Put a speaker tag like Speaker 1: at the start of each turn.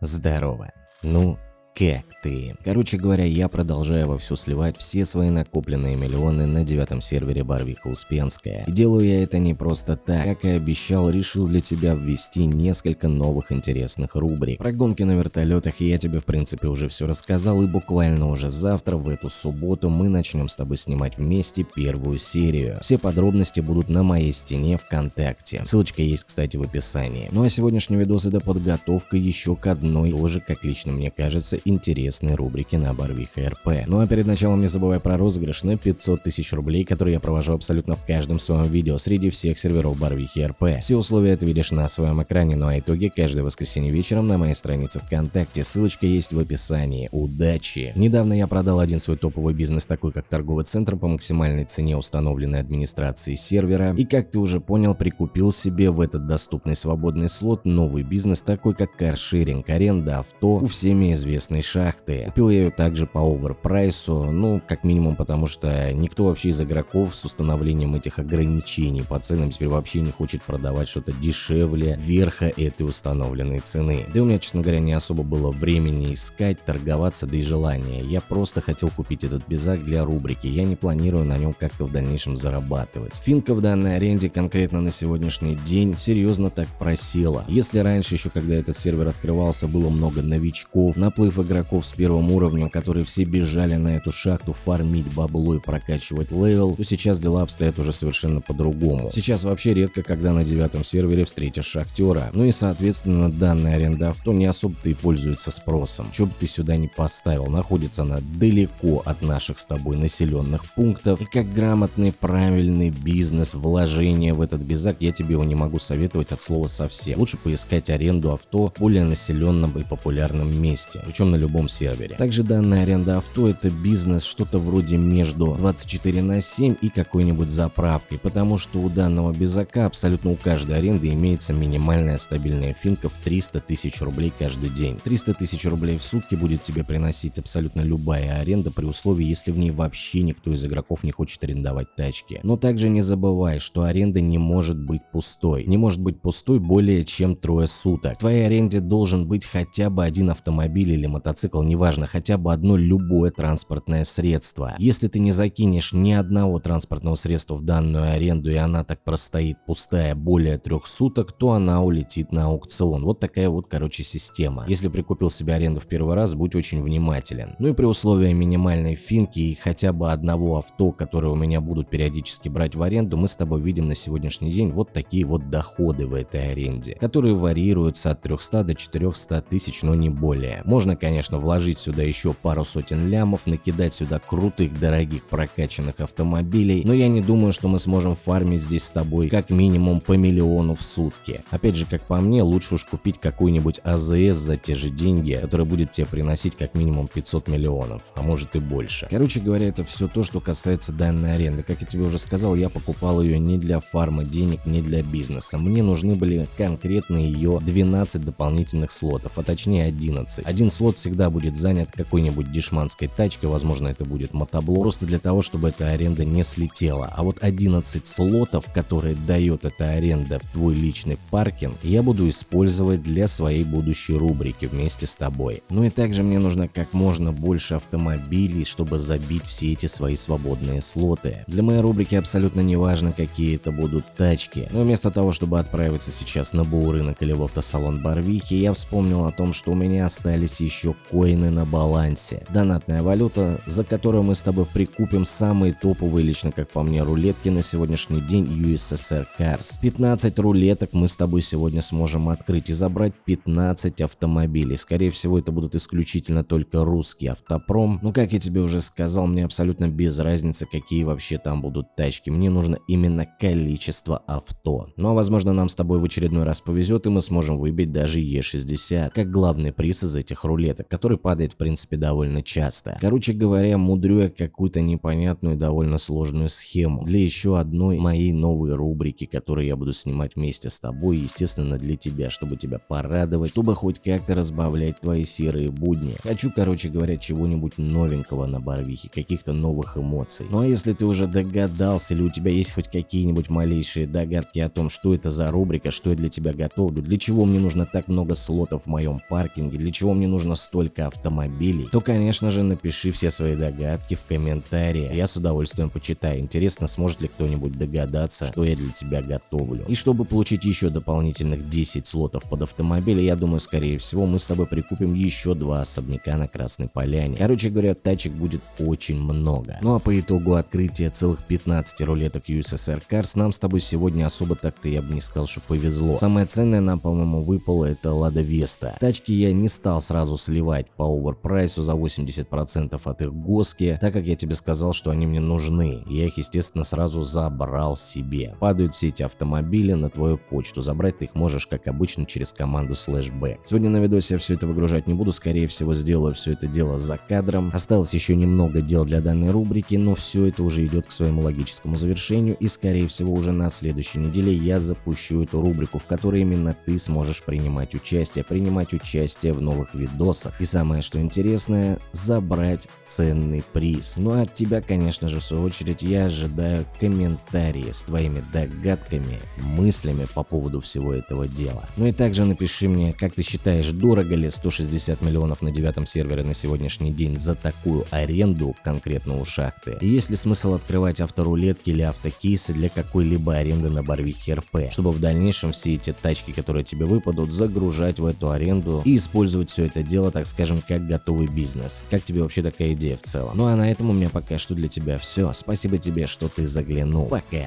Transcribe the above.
Speaker 1: Здорово. Ну, как ты? Короче говоря, я продолжаю вовсю сливать все свои накопленные миллионы на девятом сервере Барвиха Успенская. И делаю я это не просто так, как и обещал, решил для тебя ввести несколько новых интересных рубрик. Про гонки на вертолетах я тебе в принципе уже все рассказал, и буквально уже завтра, в эту субботу, мы начнем с тобой снимать вместе первую серию. Все подробности будут на моей стене ВКонтакте. Ссылочка есть, кстати, в описании. Ну а сегодняшний видос это подготовка еще к одной, тоже, как лично мне кажется, интересные рубрики на Барвиха РП. Ну а перед началом не забывай про розыгрыш на 500 тысяч рублей, который я провожу абсолютно в каждом своем видео среди всех серверов Барвихи РП. Все условия ты видишь на своем экране, ну а итоги каждое воскресенье вечером на моей странице ВКонтакте, ссылочка есть в описании. Удачи! Недавно я продал один свой топовый бизнес, такой как торговый центр по максимальной цене, установленной администрацией сервера, и как ты уже понял, прикупил себе в этот доступный свободный слот новый бизнес, такой как каршеринг, аренда авто у всеми известной нефтяной шахты. Купил я ее также по оверпрайсу, ну, как минимум потому, что никто вообще из игроков с установлением этих ограничений по ценам теперь вообще не хочет продавать что-то дешевле верха этой установленной цены. Да и у меня, честно говоря, не особо было времени искать, торговаться, да и желания. Я просто хотел купить этот безак для рубрики, я не планирую на нем как-то в дальнейшем зарабатывать. Финка в данной аренде конкретно на сегодняшний день серьезно так просела. Если раньше еще, когда этот сервер открывался, было много новичков, наплыв игроков с первым уровнем, которые все бежали на эту шахту фармить бабло и прокачивать level, то сейчас дела обстоят уже совершенно по-другому. Сейчас вообще редко, когда на девятом сервере встретишь шахтера. Ну и соответственно данная аренда авто не особо-то и пользуется спросом. Че бы ты сюда не поставил, находится она далеко от наших с тобой населенных пунктов. И как грамотный правильный бизнес, вложение в этот бизак, я тебе его не могу советовать от слова совсем. Лучше поискать аренду авто в более населенном и популярном месте. Причем на любом сервере. Также данная аренда авто это бизнес что-то вроде между 24 на 7 и какой-нибудь заправкой, потому что у данного безака абсолютно у каждой аренды имеется минимальная стабильная финка в 300 тысяч рублей каждый день. 300 тысяч рублей в сутки будет тебе приносить абсолютно любая аренда при условии, если в ней вообще никто из игроков не хочет арендовать тачки. Но также не забывай, что аренда не может быть пустой. Не может быть пустой более чем трое суток. В твоей аренде должен быть хотя бы один автомобиль или мотоцикл неважно, хотя бы одно любое транспортное средство. Если ты не закинешь ни одного транспортного средства в данную аренду и она так простоит пустая более трех суток, то она улетит на аукцион. Вот такая вот, короче, система. Если прикупил себе аренду в первый раз, будь очень внимателен. Ну и при условии минимальной финки и хотя бы одного авто, которые у меня будут периодически брать в аренду, мы с тобой видим на сегодняшний день вот такие вот доходы в этой аренде, которые варьируются от 300 до 400 тысяч, но не более. Можно, конечно, конечно, вложить сюда еще пару сотен лямов, накидать сюда крутых, дорогих, прокачанных автомобилей, но я не думаю, что мы сможем фармить здесь с тобой как минимум по миллиону в сутки. Опять же, как по мне, лучше уж купить какой-нибудь АЗС за те же деньги, который будет тебе приносить как минимум 500 миллионов, а может и больше. Короче говоря, это все то, что касается данной аренды. Как я тебе уже сказал, я покупал ее не для фарма денег, не для бизнеса. Мне нужны были конкретно ее 12 дополнительных слотов, а точнее 11. Один слот всегда будет занят какой-нибудь дешманской тачкой, возможно это будет мотоблок, просто для того, чтобы эта аренда не слетела. А вот 11 слотов, которые дает эта аренда в твой личный паркинг, я буду использовать для своей будущей рубрики вместе с тобой. Ну и также мне нужно как можно больше автомобилей, чтобы забить все эти свои свободные слоты. Для моей рубрики абсолютно не важно, какие это будут тачки. Но вместо того, чтобы отправиться сейчас на БУ рынок или в автосалон Барвихи, я вспомнил о том, что у меня остались еще коины на балансе. Донатная валюта, за которую мы с тобой прикупим самые топовые, лично как по мне, рулетки на сегодняшний день USSR Cars. 15 рулеток мы с тобой сегодня сможем открыть и забрать 15 автомобилей. Скорее всего, это будут исключительно только русский автопром. Но, как я тебе уже сказал, мне абсолютно без разницы, какие вообще там будут тачки. Мне нужно именно количество авто. Ну а возможно, нам с тобой в очередной раз повезет, и мы сможем выбить даже Е60, как главный приз из этих рулеток монеток, который падает в принципе довольно часто. Короче говоря, мудрю я какую-то непонятную довольно сложную схему для еще одной моей новой рубрики, которую я буду снимать вместе с тобой, естественно для тебя, чтобы тебя порадовать, чтобы хоть как-то разбавлять твои серые будни. Хочу, короче говоря, чего-нибудь новенького на Барвихе, каких-то новых эмоций. Ну а если ты уже догадался или у тебя есть хоть какие-нибудь малейшие догадки о том, что это за рубрика, что я для тебя готовлю, для чего мне нужно так много слотов в моем паркинге, для чего мне нужно столько автомобилей, то конечно же напиши все свои догадки в комментарии, я с удовольствием почитаю. Интересно, сможет ли кто-нибудь догадаться, что я для тебя готовлю. И чтобы получить еще дополнительных 10 слотов под автомобиль, я думаю, скорее всего, мы с тобой прикупим еще два особняка на Красной Поляне. Короче говоря, тачек будет очень много. Ну а по итогу открытия целых 15 рулеток USSR Cars нам с тобой сегодня особо так-то я бы не сказал, что повезло. Самое ценное нам, по-моему, выпало это Лада Веста. Тачки я не стал сразу сливать по оверпрайсу за 80% от их госки, так как я тебе сказал, что они мне нужны. Я их, естественно, сразу забрал себе. Падают все эти автомобили на твою почту. Забрать ты их можешь, как обычно, через команду Slashback. Сегодня на видосе я все это выгружать не буду, скорее всего, сделаю все это дело за кадром. Осталось еще немного дел для данной рубрики, но все это уже идет к своему логическому завершению и, скорее всего, уже на следующей неделе я запущу эту рубрику, в которой именно ты сможешь принимать участие, принимать участие в новых видосах. И самое что интересное, забрать ценный приз. Ну а от тебя, конечно же, в свою очередь, я ожидаю комментарии с твоими догадками, мыслями по поводу всего этого дела. Ну и также напиши мне, как ты считаешь, дорого ли 160 миллионов на девятом сервере на сегодняшний день за такую аренду конкретно у шахты? И есть ли смысл открывать авторулетки или автокейсы для какой-либо аренды на Барвихе РП, чтобы в дальнейшем все эти тачки, которые тебе выпадут, загружать в эту аренду и использовать все это дело, так скажем, как готовый бизнес. Как тебе вообще такая идея в целом? Ну а на этом у меня пока что для тебя все. Спасибо тебе, что ты заглянул. Пока.